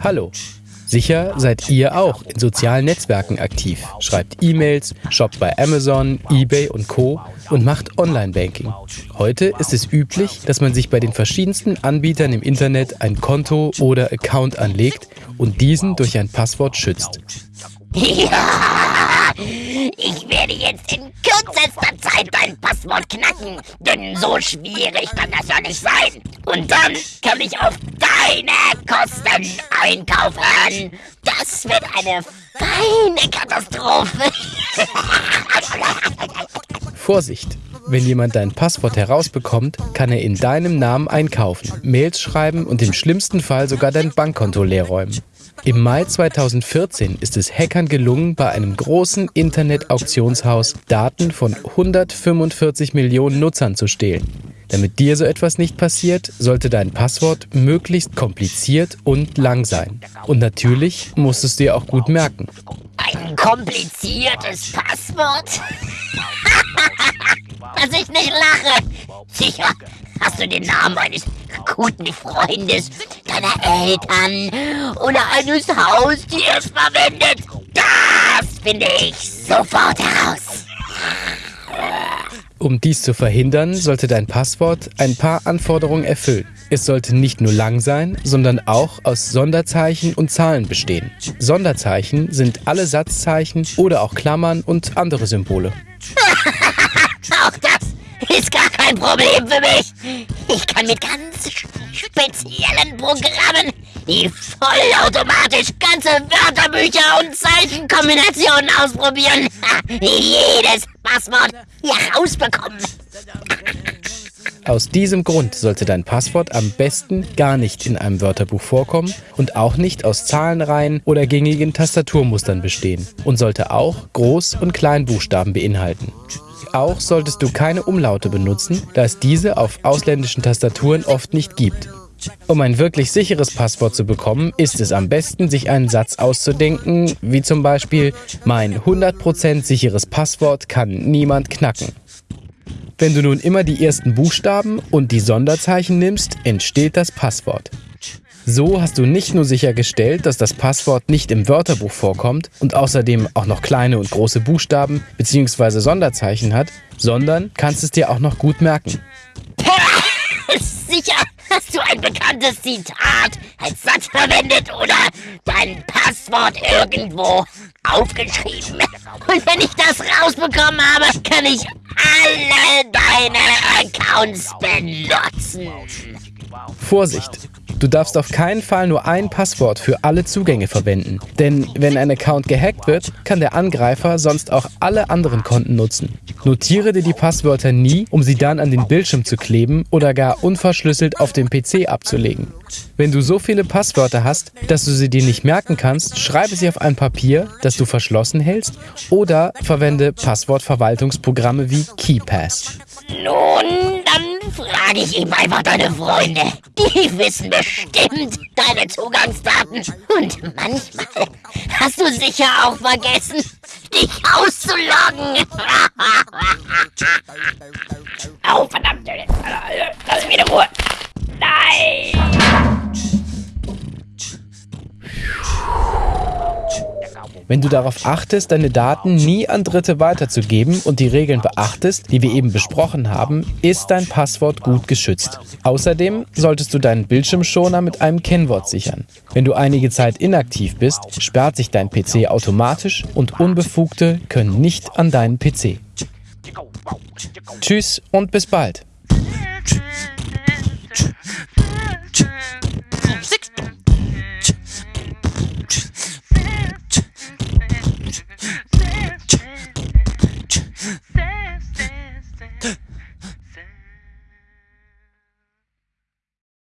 Hallo. Sicher seid ihr auch in sozialen Netzwerken aktiv, schreibt E-Mails, shoppt bei Amazon, eBay und Co. und macht Online-Banking. Heute ist es üblich, dass man sich bei den verschiedensten Anbietern im Internet ein Konto oder Account anlegt und diesen durch ein Passwort schützt. Ja, ich werde jetzt in kürzester Zeit dein Passwort knacken, denn so schwierig kann das ja nicht sein. Und dann kann ich auf deine Kosten einkaufen. Das wird eine feine Katastrophe. Vorsicht! Wenn jemand dein Passwort herausbekommt, kann er in deinem Namen einkaufen, Mails schreiben und im schlimmsten Fall sogar dein Bankkonto leerräumen. Im Mai 2014 ist es Hackern gelungen, bei einem großen Internet-Auktionshaus Daten von 145 Millionen Nutzern zu stehlen. Damit dir so etwas nicht passiert, sollte dein Passwort möglichst kompliziert und lang sein. Und natürlich musst du es dir auch gut merken. Ein kompliziertes Passwort? Dass ich nicht lache. Sicher, hast du den Namen eines guten Freundes, deiner Eltern oder eines Haustiers verwendet? Das finde ich sofort heraus. Um dies zu verhindern, sollte dein Passwort ein paar Anforderungen erfüllen. Es sollte nicht nur lang sein, sondern auch aus Sonderzeichen und Zahlen bestehen. Sonderzeichen sind alle Satzzeichen oder auch Klammern und andere Symbole. Auch das ist gar kein Problem für mich. Ich kann mit ganz speziellen Programmen, die vollautomatisch ganze Wörterbücher und Zeichenkombinationen ausprobieren, jedes Passwort herausbekommen. Aus diesem Grund sollte dein Passwort am besten gar nicht in einem Wörterbuch vorkommen und auch nicht aus Zahlenreihen oder gängigen Tastaturmustern bestehen und sollte auch Groß- und Kleinbuchstaben beinhalten. Auch solltest du keine Umlaute benutzen, da es diese auf ausländischen Tastaturen oft nicht gibt. Um ein wirklich sicheres Passwort zu bekommen, ist es am besten, sich einen Satz auszudenken, wie zum Beispiel Mein 100% sicheres Passwort kann niemand knacken. Wenn du nun immer die ersten Buchstaben und die Sonderzeichen nimmst, entsteht das Passwort. So hast du nicht nur sichergestellt, dass das Passwort nicht im Wörterbuch vorkommt und außerdem auch noch kleine und große Buchstaben bzw. Sonderzeichen hat, sondern kannst es dir auch noch gut merken. Sicher hast du ein bekanntes Zitat als Satz verwendet oder dein Passwort irgendwo aufgeschrieben. Und wenn ich das rausbekommen habe, kann ich alle deine Accounts benutzen. Vorsicht! Du darfst auf keinen Fall nur ein Passwort für alle Zugänge verwenden. Denn wenn ein Account gehackt wird, kann der Angreifer sonst auch alle anderen Konten nutzen. Notiere dir die Passwörter nie, um sie dann an den Bildschirm zu kleben oder gar unverschlüsselt auf dem PC abzulegen. Wenn du so viele Passwörter hast, dass du sie dir nicht merken kannst, schreibe sie auf ein Papier, das du verschlossen hältst, oder verwende Passwortverwaltungsprogramme wie KeyPass. Nun, frage ich eben einfach deine Freunde. Die wissen bestimmt deine Zugangsdaten. Und manchmal hast du sicher auch vergessen, dich auszuloggen. Wenn du darauf achtest, deine Daten nie an Dritte weiterzugeben und die Regeln beachtest, die wir eben besprochen haben, ist dein Passwort gut geschützt. Außerdem solltest du deinen Bildschirmschoner mit einem Kennwort sichern. Wenn du einige Zeit inaktiv bist, sperrt sich dein PC automatisch und Unbefugte können nicht an deinen PC. Tschüss und bis bald.